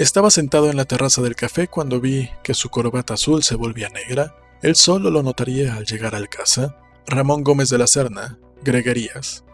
Estaba sentado en la terraza del café cuando vi que su corbata azul se volvía negra. Él solo lo notaría al llegar al casa. Ramón Gómez de la Serna, Greguerías.